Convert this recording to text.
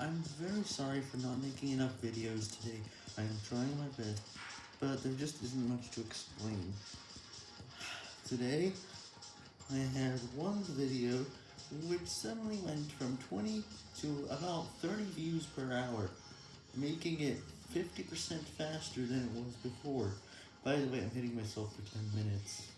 I'm very sorry for not making enough videos today, I am trying my best, but there just isn't much to explain. Today, I had one video which suddenly went from 20 to about 30 views per hour, making it 50% faster than it was before. By the way, I'm hitting myself for 10 minutes.